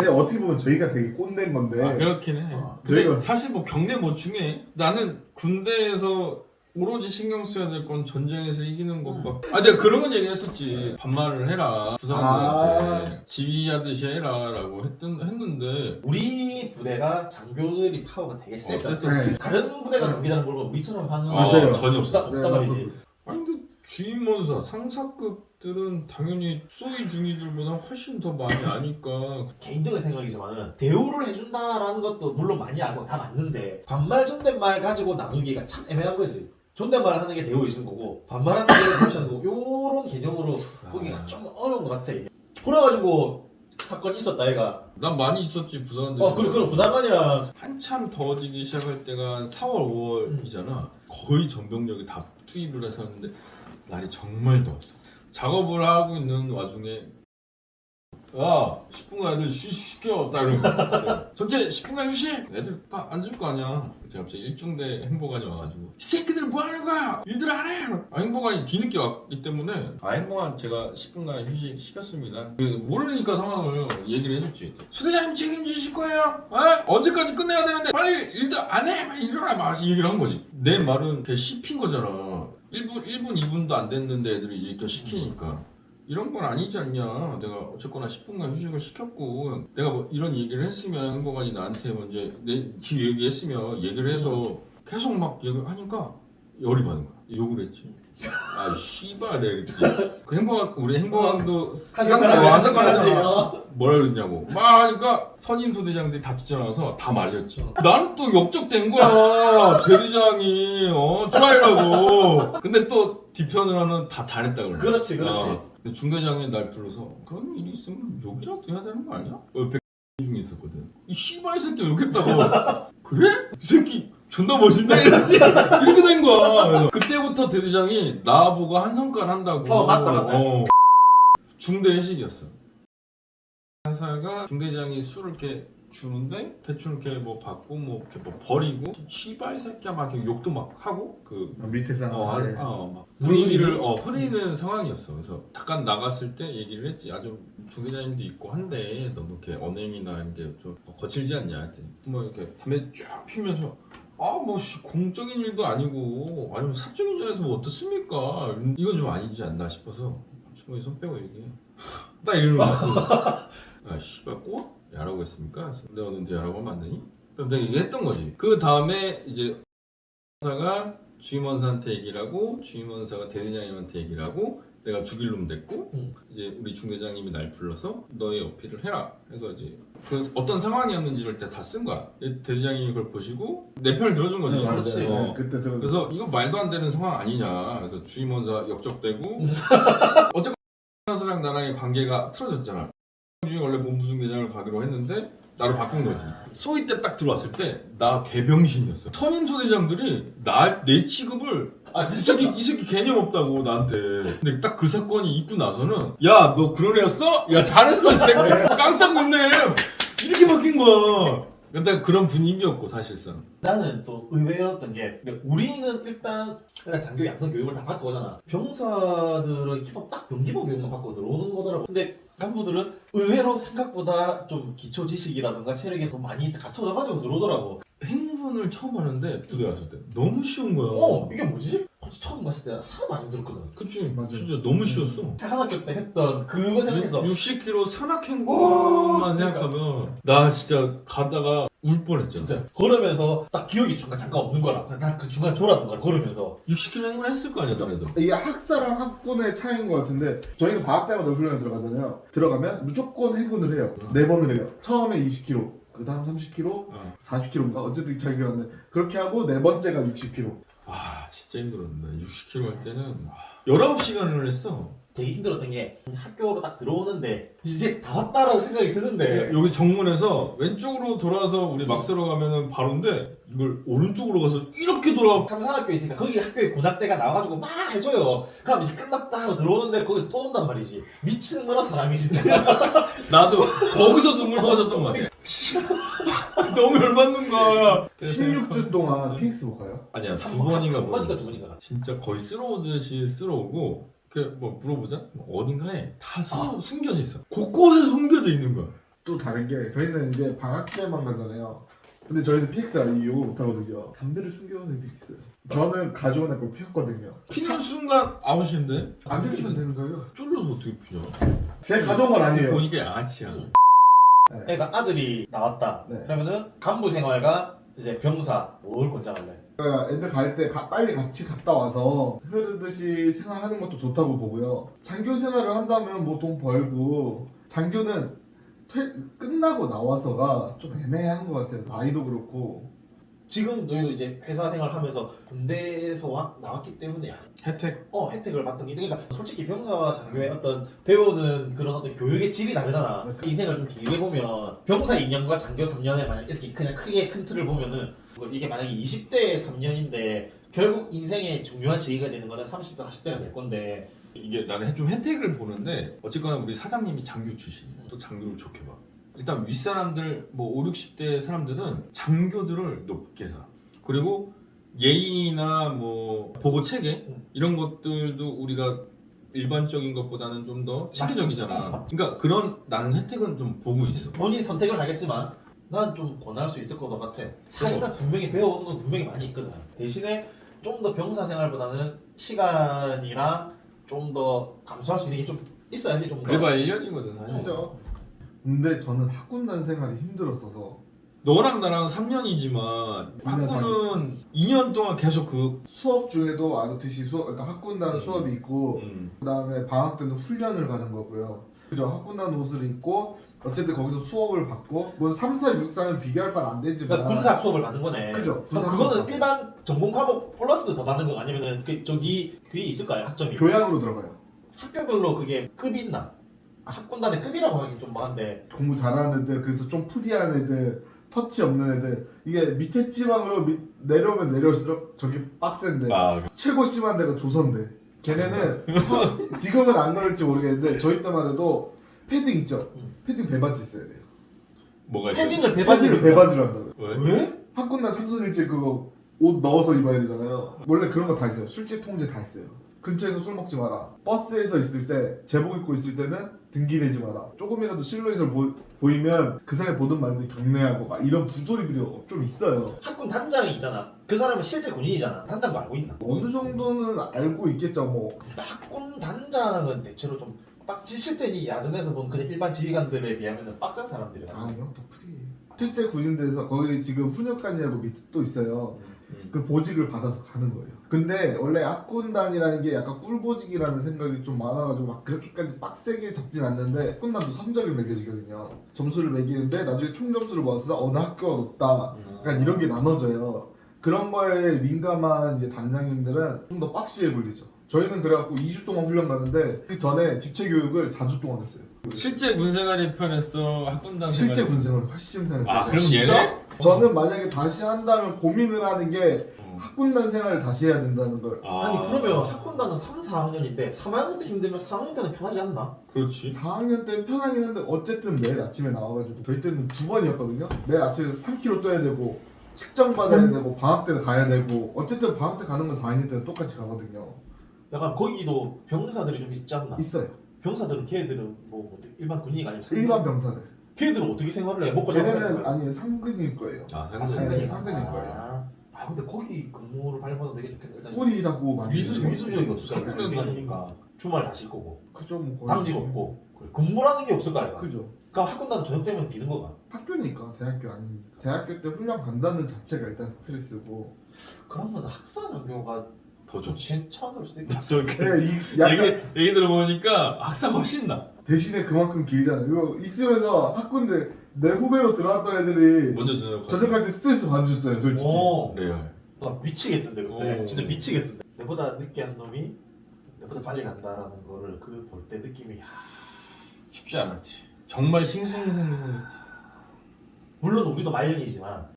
근데 어떻게 보면 저희가 되게 꼰대인 건데 아, 그렇긴 해. 어, 근데 저희가- 사실 뭐 경례 뭐 중에 나는 군대에서 오로지 신경 써야 될 건 전쟁에서 이기는 것과 아 내가 그런 건 얘기했었지 반말을 해라 부사관들한테 아. 지휘하듯이 해라 라고 했던 했는데 우리 부대가 장교들이 파워가 되게 세죠. 어, 셌었지. 네. 다른 부대가 경기다는 걸 보면 우리처럼 하는 어, 맞아요. 전혀 없었어. 없단 말이지. 주임원사 상사급들은 당연히 소위 중위들보다 훨씬 더 많이 아니까 개인적인 생각이지만은 대우를 해준다라는 것도 물론 많이 알고 다 맞는데 반말 존댓말 가지고 나누기가 참 애매한 거지. 존댓말 하는 게 대우 해주는 거고 반말하는 게 대우하는 거고 요런 개념으로 보기가 좀 어려운 것 같아 이게. 그래가지고 사건이 있었다 얘가. 난 많이 있었지 부사관들 어 그리고 그 부사관이랑 한참 더워지기 시작할 때가 한 4월 5월이잖아. 거의 전병력이 다 투입을 해서 했는데 날이 정말 더웠어. 작업을 하고 있는 와중에 야 10분간 애들 쉬, 시켜 딱 이러고 전체 10분간 휴식? 애들 다 앉을 거 아니야. 제가 갑자기 일중대 행보관이 와가지고 이 새끼들 뭐 하는 거야? 일들 안해 아 행보관이 뒤늦게 왔기 때문에 아 행보관 제가 10분간 휴식 시켰습니다. 그 모르니까 상황을 얘기를 해줬지. 수대장님 책임지실 거예요? 어? 언제까지 끝내야 되는데 빨리 일들 안해! 막 이러라! 막 얘기를 한 거지. 내 말은 걔 씹힌 거잖아 1분, 1분 2분도 안 됐는데 애들이 이렇게 시키니까 이런 건 아니지 않냐. 내가 어쨌거나 10분간 휴식을 시켰고 내가 뭐 이런 얘기를 했으면 행복관이 나한테 먼저 내 지금 얘기했으면 얘기를 해서 계속 막 얘기를 하니까 열이 받은 거야. 욕을 했지. 아 씨발 내가 그랬지. 그 행복한 우리 한성가라지 어, 한성가라지. 한성가라지. 어. 뭐라 그랬냐고 막 하니까 선임 소대장들이 다 뛰쳐나와서 다 말렸지 나는 또 역적된 거야 대대장이 어 또라이라고 근데 또 뒤편을 하는 다 잘했다 그러네 그렇지 그렇지. 어. 근데 중대장이 날 불러서 그런 일이 있으면 욕이라도 해야 되는 거 아니야? 어, 백 중에 있었거든 이 씨발 새끼 욕했다고 그래? 이 새끼 존나 멋있네 이렇게 이렇게 된 거야 그래서 그때부터 대대장이 나보고 한 성깔 한다고 어, 맞다, 맞다. 어. 중대 회식이었어 한사가 중대장이 술을 이렇게 주는데 대충 이렇게 뭐 받고 뭐 이렇게 뭐 버리고 씨발 새끼야 막 이렇게 욕도 막 하고 그 밑에 어, 사람한테 아, 어, 막물 분위기를 어, 흐리는 상황이었어. 그래서 잠깐 나갔을 때 얘기를 했지. 아주 중기자님도 있고 한데 너무 이렇게 언행이나 이런 게좀 거칠지 않냐 했더니 뭐 이렇게 담배 쫙 피면서 아뭐 공적인 일도 아니고 아니면 사적인 일에서 뭐 어떻습니까? 이건 좀 아니지 않나 싶어서 충분히 손 빼고 얘기해. 딱 거야. 아 씨발 꼬? 야라고 했습니까? 내가 너한테 야라고 하면 안 되니? 그럼 내가 얘기했던 거지. 그 다음에 이제 사가 주임원사한테 얘기를 하고 주임원사가 대대장님한테 얘기를 하고 내가 죽일 놈 됐고 응. 이제 우리 중대장님이 날 불러서 너의 어필을 해라. 해서 이제 그 어떤 상황이었는지를 다 쓴 거야. 대대장님이 그걸 보시고 내 편을 들어준 거지. 네, 그렇지. 어. 네, 그때 들어 그래서 이거 말도 안 되는 상황 아니냐. 그래서 주임원사 역적되고 어쨌건 사랑 나랑의 관계가 틀어졌잖아. 중에 원래 본부 중대장을 가기로 했는데 나로 바꾼 거지. 소위 때 딱 들어왔을 때 나 개병신이었어 선임 소대장들이 나 내 취급을 아 이 새끼 이 새끼 개념 없다고 나한테. 근데 딱 그 사건이 있고 나서는 야 너 그런 애였어? 야 잘했어 이 새끼. 깡딱 웃네. 이렇게 바뀐 거야. 근데 그런 분위기였고 사실상. 나는 또 의외였던 게 그러니까 우리는 일단 일단 장교 양성 교육을 다 받고 오잖아. 병사들은 기본 딱 병기본 교육만 받고 들어오는 거더라고. 근데 간부들은 의외로 생각보다 좀 기초 지식이라든가 체력이 더 많이 갖춰져가지고 들어오더라고. 행군을 처음 하는데 부대 갔을 때. 너무 쉬운 거야. 어 이게 뭐지? 처음 갔을 때 하나도 안 힘들었거든. 그치. 맞아. 진짜 너무 쉬웠어. 한 학교 때 했던 그거 생각해서. 60km 산악행군만 생각하면 나 진짜 가다가 울 뻔했잖아 진짜. 걸으면서 딱 기억이 중간 잠깐 없는 거라. 나그 중간 졸았던 거야 걸으면서. 60km 행군 했을 거 아니야 너네도. 이게 학사랑 학군의 차이인 것 같은데 저희는 방학 때마다 훈련에 들어가잖아요. 들어가면 무조건 행군을 해요. 네 번을 해요. 처음에 20km 그 다음 30km 어. 40km인가? 어쨌든 잘 기억 안 나. 그렇게 하고 네 번째가 60km 와 진짜 힘들었는데. 60km 할 때는 와, 19시간을 했어 되게 힘들었던 게 학교로 딱 들어오는데 이제 다 왔다라는 생각이 드는데. 여기 정문에서 왼쪽으로 돌아서 우리 막세로 가면은 바로인데 이걸 오른쪽으로 가서 이렇게 돌아 삼상학교 있으니까 거기 학교에 고등학대가 나와가지고 막 해줘요. 그럼 이제 끝났다 하고 들어오는데 거기서 또 온단 말이지. 미치는 거라 사람이 진짜. 나도 거기서 눈물 터졌던 거 같아. 너무 열받는 거야 16주 동안 PX 못 가요? 아니야 한두 번- 번인가 한 번인가. 두 번인가. 진짜 거의 쓸어오듯이 쓸어오고 그 뭐 물어보자 뭐 어딘가에 다 수, 아. 숨겨져 있어 곳곳에 숨겨져 있는 거야 또 다른 게 저희는 이제 방학 때만 가잖아요. 근데 저희는 PXR 이용 못하거든요. 담배를 숨겨오는 애들이 있어요. 저는 가져온 애걸 피웠거든요. 피는 순간 아웃인데 안 피우면 되는 거예요. 쫄려서 어떻게 피냐? 제가 가져온 건 아니에요. 보니까 양아치야. 네. 그러니까 아들이 나왔다. 네. 그러면은 간부 생활과 이제 병사 뭘 권장할래? 그러니까 애들 갈 때 빨리 같이 갔다 와서 흐르듯이 생활하는 것도 좋다고 보고요. 장교 생활을 한다면 뭐 돈 벌고 장교는 퇴, 끝나고 나와서가 좀 애매한 것 같아요. 나이도 그렇고 지금 너희도 이제 회사 생활하면서 군대에서 와, 나왔기 때문에 혜택. 어 혜택을 받던 게 그러니까 솔직히 병사와 장교의 어떤 배우는 그런 어떤 교육의 질이 다르잖아. 네. 인생을 좀 길게 보면 병사 2년과 장교 3년에 만약 이렇게 그냥 크게 큰 틀을 보면은 뭐 이게 만약에 20대 3년인데 결국 인생의 중요한 시기가 되는 거는 30대 40대가 될 건데 이게 나는 좀 혜택을 보는데 어쨌거나 우리 사장님이 장교 출신이야. 또 장교를 좋게 봐. 일단 윗사람들 뭐 5, 60대 사람들은 장교들을 높게 사. 그리고 예의나 뭐 보고 체계 음. 이런 것들도 우리가 일반적인 것보다는 좀 더 체계적이잖아. 맞- 그러니까 그런 나는 혜택은 좀 보고 있어. 본인 선택을 하겠지만 난 좀 권할 수 있을 것 같아. 사실상 분명히 배워오는 건 분명히 많이 있거든. 대신에 좀 더 병사 생활보다는 시간이랑 좀 더 감수할 수 있는 게 좀 있어야지 좀 더. 그래봐 1년이거든 사실. 그죠? 근데 저는 학군단 생활이 힘들었어서 너랑 나랑 3년이지만 학부는 2년 동안 계속 그 수업 중에도 ROTC 수업, 그러니까 학군단 음. 수업이 있고 음, 그 다음에 방학 때는 훈련을 가는 거고요. 그죠? 학군단 옷을 입고 어쨌든 거기서 수업을 받고 뭐 3, 4, 6, 4는 비교할 바는 안 되지만 그러니까 군사 수업을 받는 거네. 그죠? 그럼 그거는 수업 일반 전공 과목 플러스 더 받는 거 아니면은 그 저기 그게 있을까요 학점이? 교양으로 들어가요. 학교별로 그게 급이 있나? 학군단의 급이라고 하긴 좀 뭐한데. 공부 잘하는 애들 그래서 좀 푸디한 애들 터치 없는 애들. 이게 밑에 지방으로 밑- 내려오면 내려올수록 저기 빡센데. 아 최고 심한 데가 조선대 걔네는 처- 지금은 안 그럴지 모르겠는데 저희 때만 해도 패딩 있죠? 음. 패딩 배바지 있어야 돼요. 뭐가 있어? 패딩을 배바지를 배바지를 배바지로 한다고요. 왜? 왜? 학군단 삼선일제 그거 옷 넣어서 입어야 되잖아요. 원래 그런 거 다 있어요. 술집 통제 다 있어요 근처에서 술 먹지 마라 버스에서 있을 때 제복 입고 있을 때는 등기대지 마라 조금이라도 실루엣을 보, 보이면 그 사람이 보든 말든 경례하고 막 이런 부조리들이 좀 있어요 학군 단장이 있잖아. 그 사람은 실제 군인이잖아. 단장도 알고 있나? 어느 정도는 알고 있겠죠 뭐 그러니까 학군 단장은 대체로 좀 빡, 지실 때니 야전에서 본 그냥 일반 지휘관들에 비하면 빡센 사람들이야. 아니요 더 프리 실제 군인들에서 거기 지금 훈육관이라고 밑에 또 있어요 음. 그 보직을 받아서 가는 거예요. 근데 원래 학군단이라는 게 약간 꿀보직이라는 생각이 좀 많아가지고 막 그렇게까지 빡세게 잡진 않는데 학군단도 성적을 매겨지거든요. 점수를 매기는데 나중에 총 점수를 모았을 때 어느 학교가 높다. 약간 이런 게 나눠져요. 그런 거에 민감한 이제 단장님들은 좀 더 빡시게 굴리죠. 저희는 그래갖고 2주 동안 훈련 가는데 그 전에 집체 교육을 4주 동안 했어요. 실제 군생활이 편했어 학군단 실제 군생활을 훨씬 편했어요. 아 그럼? 얘네 저는 만약에 다시 한다면 고민을 하는 게 어. 학군단 생활을 다시 해야 된다는 걸. 아니 그러면 학군단은 3, 4학년인데 3학년 때 힘들면 4학년 때는 편하지 않나? 그렇지. 4학년 때 편하긴 한데 어쨌든 매일 아침에 나와가지고 저희 때는 두 번이었거든요. 매일 아침에 3km 떠야 되고 측정 받아야 되고 방학 때는 가야 되고 어쨌든 방학 때 가는 건 4학년 때는 똑같이 가거든요. 약간 거기도 병사들이 좀 있지 않나? 있어요. 병사들은 걔들은 뭐 어떻게- 일반 군인이 아니면 일반 병사들 걔들은 어떻게 생활을 해? 먹고 걔네는 거야? 아니 상근일 거예요 아 아, 상관 상관이- 상관이 상관일 거예요. 아, 아 근데 거기 근무를 밟아도 되게 좋겠다. 일단 꿀이라고 많이 위수 해요. 위수적이 없을까? 상관이 기간이니까 주말 다 쉴 거고 그죠 뭐 거의 당직 없고 그래, 근무라는 게 없을 거 아이가. 그죠 그러니까 학군단은 저녁 되면 비는 거가. 학교니까 대학교 아니니까 대학교 때 훈련 간다는 자체가 일단 스트레스고 그러면 학사 장교가 더좀 좋지 괜찮을 수도 있다. 네, 이 약간 얘기, 얘기 들어보니까 학사 훨씬 나 대신에 그만큼 길잖아요 이거 있으면서 학군대 내 후배로 들어왔던 애들이 먼저 저녁 전역할 때 스트레스 받으셨잖아요 솔직히 오, 레알 나 미치겠던데 그때. 오. 진짜 미치겠던데. 내보다 늦게 한 놈이 내보다 빨리 간다라는 거를 그 볼 때 느낌이 야. 쉽지 않았지 정말 싱숭생숭했지 물론 우리도 말년이지만